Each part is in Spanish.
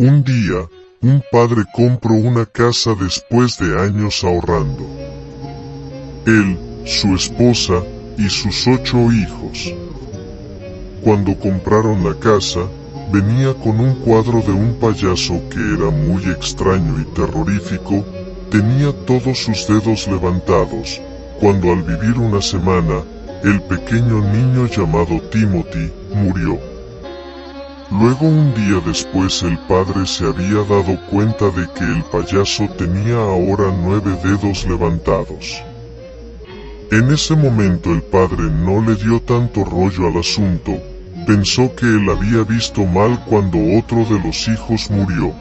Un día, un padre compró una casa después de años ahorrando. Él, su esposa y sus ocho hijos. Cuando compraron la casa, venía con un cuadro de un payaso que era muy extraño y terrorífico, tenía todos sus dedos levantados, cuando al vivir una semana, el pequeño niño llamado Timothy murió. Luego un día después el padre se había dado cuenta de que el payaso tenía ahora nueve dedos levantados. En ese momento el padre no le dio tanto rollo al asunto, pensó que él había visto mal cuando otro de los hijos murió.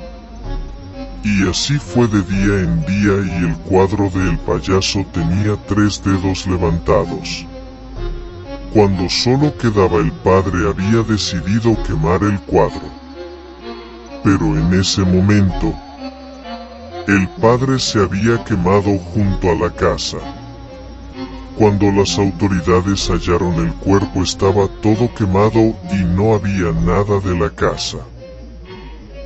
Y así fue de día en día y el cuadro del payaso tenía tres dedos levantados. Cuando solo quedaba el padre había decidido quemar el cuadro. Pero en ese momento, el padre se había quemado junto a la casa. Cuando las autoridades hallaron el cuerpo estaba todo quemado y no había nada de la casa.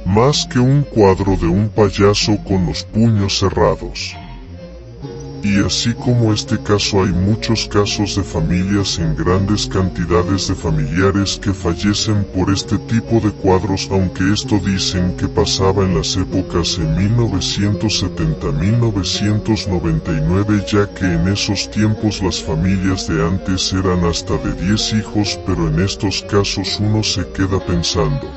Más que un cuadro de un payaso con los puños cerrados. Y así como este caso hay muchos casos de familias en grandes cantidades de familiares que fallecen por este tipo de cuadros aunque esto dicen que pasaba en las épocas en 1970-1999 ya que en esos tiempos las familias de antes eran hasta de 10 hijos pero en estos casos uno se queda pensando,